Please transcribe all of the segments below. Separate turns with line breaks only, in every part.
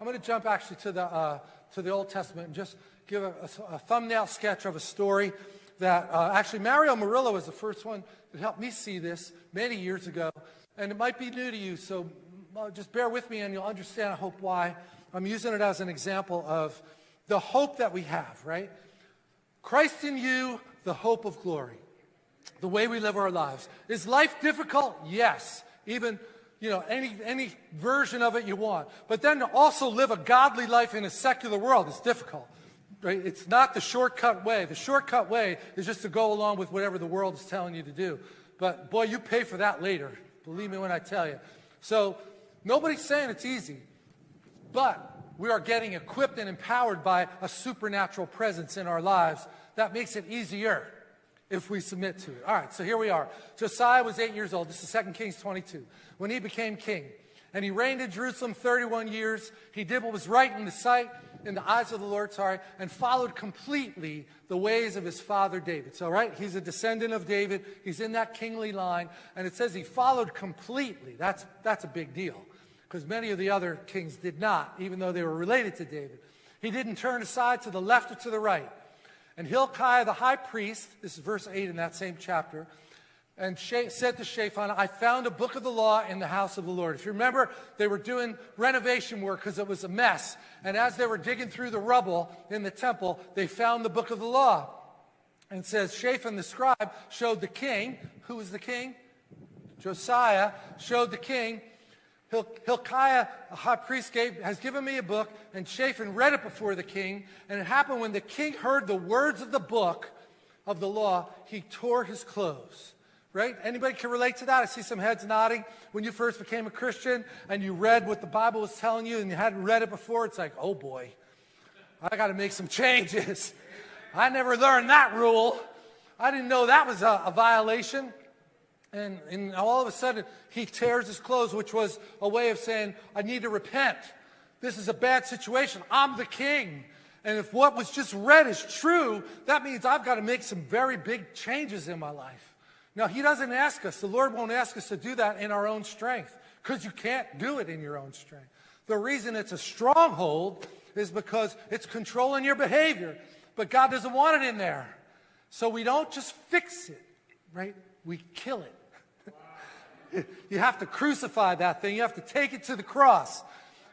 I'm going to jump actually to the, uh, to the Old Testament and just give a, a, a thumbnail sketch of a story that uh, actually Mario Murillo was the first one that helped me see this many years ago. And it might be new to you, so uh, just bear with me and you'll understand, I hope, why. I'm using it as an example of the hope that we have, right? Christ in you, the hope of glory, the way we live our lives. Is life difficult? Yes. Even, you know, any, any version of it you want. But then to also live a godly life in a secular world is difficult. Right? It's not the shortcut way. The shortcut way is just to go along with whatever the world is telling you to do. But boy, you pay for that later. Believe me when I tell you. So nobody's saying it's easy. But we are getting equipped and empowered by a supernatural presence in our lives that makes it easier if we submit to it. All right, so here we are. Josiah was eight years old. This is 2 Kings 22. When he became king, and he reigned in Jerusalem 31 years, he did what was right in the sight, in the eyes of the Lord, sorry, and followed completely the ways of his father David. So, right, he's a descendant of David. He's in that kingly line, and it says he followed completely. That's, that's a big deal because many of the other kings did not, even though they were related to David. He didn't turn aside to the left or to the right. And Hilkiah the high priest, this is verse 8 in that same chapter, and said to Shaphan, I found a book of the law in the house of the Lord. If you remember, they were doing renovation work because it was a mess. And as they were digging through the rubble in the temple, they found the book of the law. And says, Shaphan the scribe showed the king, who was the king? Josiah showed the king Hilkiah, the high priest, gave, has given me a book, and Shaphan read it before the king. And it happened when the king heard the words of the book of the law, he tore his clothes. Right? Anybody can relate to that? I see some heads nodding. When you first became a Christian and you read what the Bible was telling you and you hadn't read it before, it's like, oh boy, I got to make some changes. I never learned that rule. I didn't know that was a, a violation. And, and all of a sudden, he tears his clothes, which was a way of saying, I need to repent. This is a bad situation. I'm the king. And if what was just read is true, that means I've got to make some very big changes in my life. Now, he doesn't ask us, the Lord won't ask us to do that in our own strength, because you can't do it in your own strength. The reason it's a stronghold is because it's controlling your behavior, but God doesn't want it in there. So we don't just fix it, right? We kill it you have to crucify that thing. You have to take it to the cross.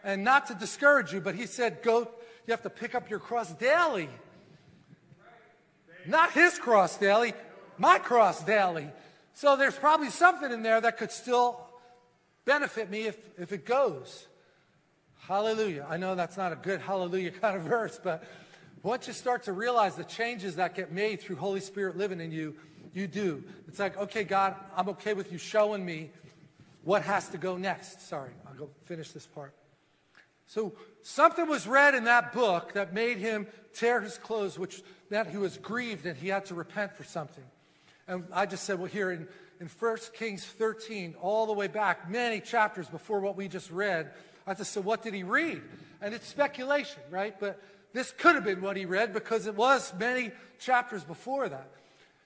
And not to discourage you, but he said, go, you have to pick up your cross daily. Not his cross daily, my cross daily. So there's probably something in there that could still benefit me if, if it goes. Hallelujah. I know that's not a good hallelujah kind of verse, but once you start to realize the changes that get made through Holy Spirit living in you, you do. It's like, okay, God, I'm okay with you showing me what has to go next. Sorry, I'll go finish this part. So something was read in that book that made him tear his clothes, which meant he was grieved and he had to repent for something. And I just said, well, here in, in 1 Kings 13, all the way back, many chapters before what we just read, I just said, what did he read? And it's speculation, right? But this could have been what he read because it was many chapters before that.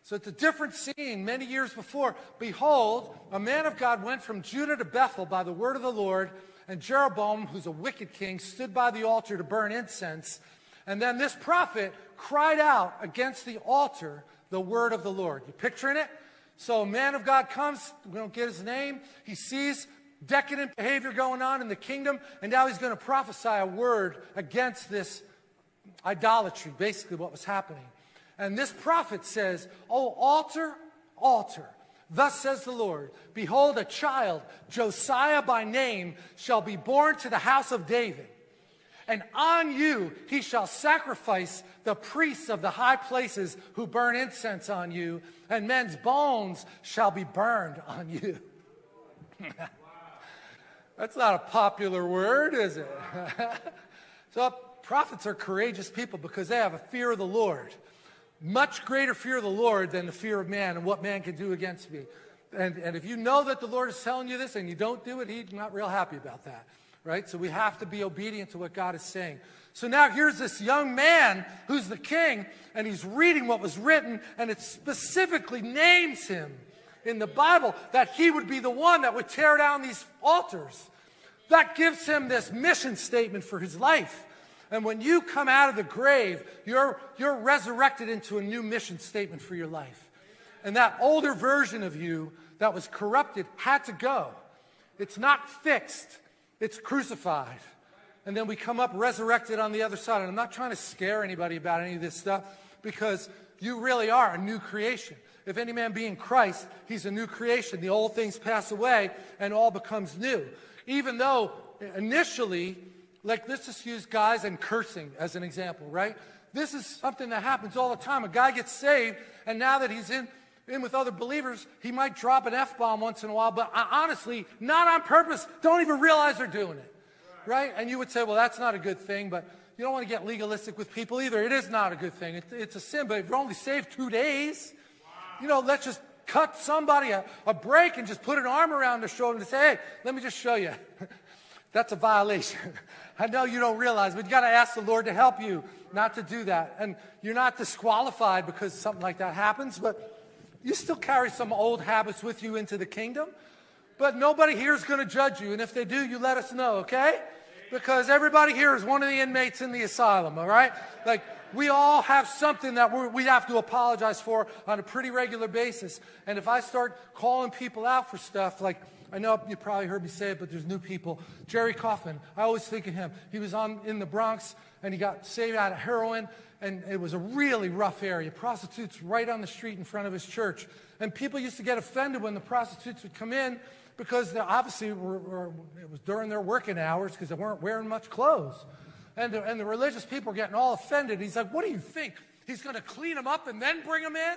So it's a different scene many years before. Behold, a man of God went from Judah to Bethel by the word of the Lord, and Jeroboam, who's a wicked king, stood by the altar to burn incense. And then this prophet cried out against the altar the word of the Lord. You picturing it? So a man of God comes, we don't get his name. He sees decadent behavior going on in the kingdom, and now he's going to prophesy a word against this idolatry, basically what was happening. And this prophet says, Oh, altar, altar. Thus says the Lord, Behold, a child, Josiah by name, shall be born to the house of David. And on you he shall sacrifice the priests of the high places who burn incense on you, and men's bones shall be burned on you. That's not a popular word, is it? so prophets are courageous people because they have a fear of the Lord much greater fear of the Lord than the fear of man and what man can do against me. And, and if you know that the Lord is telling you this and you don't do it, he's not real happy about that, right? So we have to be obedient to what God is saying. So now here's this young man who's the king, and he's reading what was written, and it specifically names him in the Bible that he would be the one that would tear down these altars. that gives him this mission statement for his life. And when you come out of the grave, you're, you're resurrected into a new mission statement for your life. And that older version of you that was corrupted had to go. It's not fixed, it's crucified. And then we come up resurrected on the other side. And I'm not trying to scare anybody about any of this stuff because you really are a new creation. If any man be in Christ, he's a new creation. The old things pass away and all becomes new. Even though initially like, let's just use guys and cursing as an example, right? This is something that happens all the time. A guy gets saved, and now that he's in, in with other believers, he might drop an F-bomb once in a while, but honestly, not on purpose, don't even realize they're doing it, right? And you would say, well, that's not a good thing, but you don't want to get legalistic with people either. It is not a good thing. It, it's a sin, but if you're only saved two days, you know, let's just cut somebody a, a break and just put an arm around their shoulder and say, hey, let me just show you. That's a violation. I know you don't realize, but you got to ask the Lord to help you not to do that. And you're not disqualified because something like that happens, but you still carry some old habits with you into the kingdom. But nobody here is going to judge you. And if they do, you let us know, okay? Because everybody here is one of the inmates in the asylum, all right? Like, we all have something that we have to apologize for on a pretty regular basis. And if I start calling people out for stuff like, I know you probably heard me say it, but there's new people. Jerry Coffin, I always think of him. He was on in the Bronx, and he got saved out of heroin, and it was a really rough area. Prostitutes right on the street in front of his church. And people used to get offended when the prostitutes would come in because they obviously were, were, it was during their working hours because they weren't wearing much clothes. And the, and the religious people were getting all offended. He's like, what do you think? He's going to clean them up and then bring them in?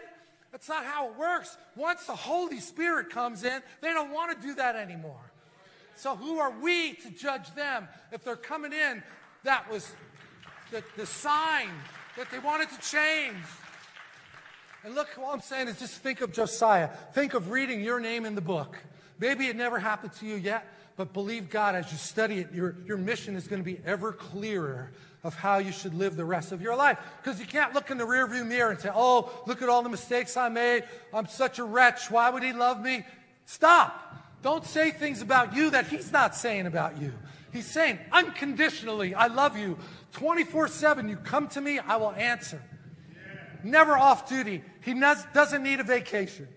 That's not how it works. Once the Holy Spirit comes in, they don't want to do that anymore. So who are we to judge them? If they're coming in, that was the, the sign that they wanted to change. And look, all I'm saying is just think of Josiah. Think of reading your name in the book. Maybe it never happened to you yet, but believe God as you study it, your, your mission is going to be ever clearer of how you should live the rest of your life. Because you can't look in the rearview mirror and say, oh, look at all the mistakes I made. I'm such a wretch. Why would he love me? Stop. Don't say things about you that he's not saying about you. He's saying unconditionally, I love you. 24 7, you come to me, I will answer. Never off duty. He doesn't need a vacation.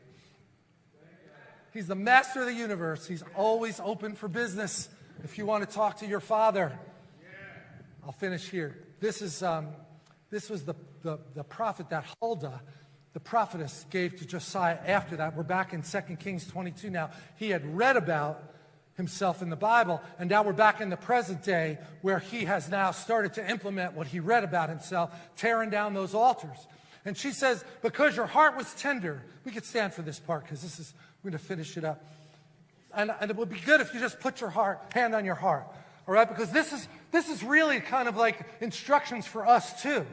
He's the master of the universe. He's always open for business if you want to talk to your father. I'll finish here. This, is, um, this was the, the, the prophet that Huldah, the prophetess, gave to Josiah after that. We're back in 2 Kings 22 now. He had read about himself in the Bible, and now we're back in the present day where he has now started to implement what he read about himself, tearing down those altars. And she says, because your heart was tender, we could stand for this part because this is, we're going to finish it up. And, and, it would be good if you just put your heart, hand on your heart. All right, because this is, this is really kind of like instructions for us too,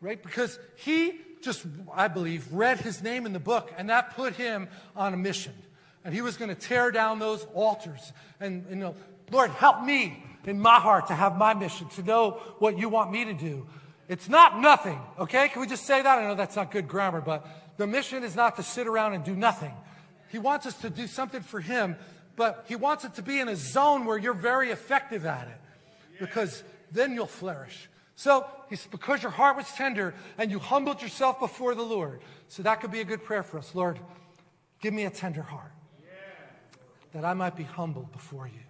right? Because he just, I believe, read his name in the book, and that put him on a mission. And he was going to tear down those altars. And, you know, Lord, help me in my heart to have my mission, to know what you want me to do. It's not nothing, okay? Can we just say that? I know that's not good grammar, but the mission is not to sit around and do nothing. He wants us to do something for him but he wants it to be in a zone where you're very effective at it because then you'll flourish. So he he's because your heart was tender and you humbled yourself before the Lord. So that could be a good prayer for us. Lord, give me a tender heart that I might be humbled before you.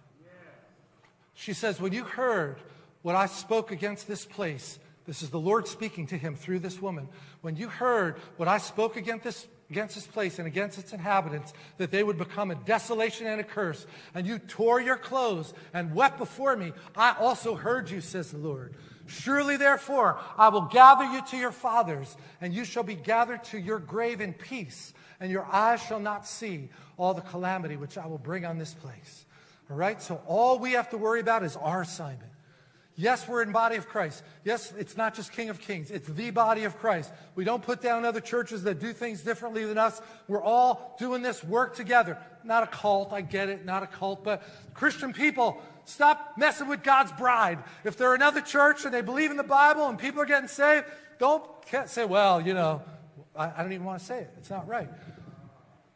She says, when you heard what I spoke against this place, this is the Lord speaking to him through this woman. When you heard what I spoke against this, against this place and against its inhabitants, that they would become a desolation and a curse. And you tore your clothes and wept before me. I also heard you, says the Lord. Surely, therefore, I will gather you to your fathers, and you shall be gathered to your grave in peace, and your eyes shall not see all the calamity which I will bring on this place. All right? So all we have to worry about is our assignment. Yes, we're in body of Christ. Yes, it's not just King of Kings. It's the body of Christ. We don't put down other churches that do things differently than us. We're all doing this work together. Not a cult, I get it, not a cult, but Christian people, stop messing with God's bride. If they're another church and they believe in the Bible and people are getting saved, don't say, well, you know, I, I don't even want to say it. It's not right.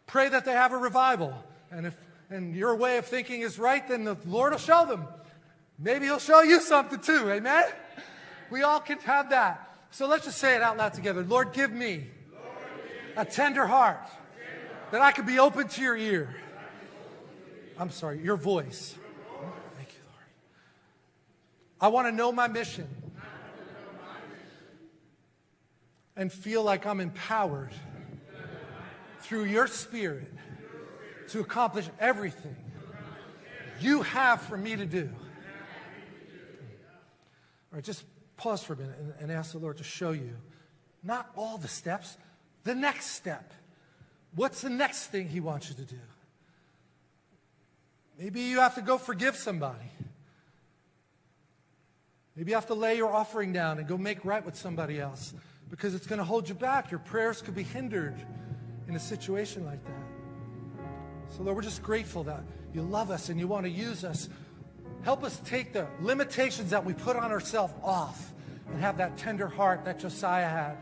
Pray that they have a revival. And if and your way of thinking is right, then the Lord will show them. Maybe he'll show you something too. Amen? We all can have that. So let's just say it out loud together. Lord, give me a tender heart that I could be open to your ear. I'm sorry, your voice. Thank you, Lord. I want to know my mission and feel like I'm empowered through your spirit to accomplish everything you have for me to do. All right, just pause for a minute and, and ask the Lord to show you not all the steps, the next step. What's the next thing He wants you to do? Maybe you have to go forgive somebody. Maybe you have to lay your offering down and go make right with somebody else because it's going to hold you back. Your prayers could be hindered in a situation like that. So, Lord, we're just grateful that you love us and you want to use us. Help us take the limitations that we put on ourselves off and have that tender heart that Josiah had.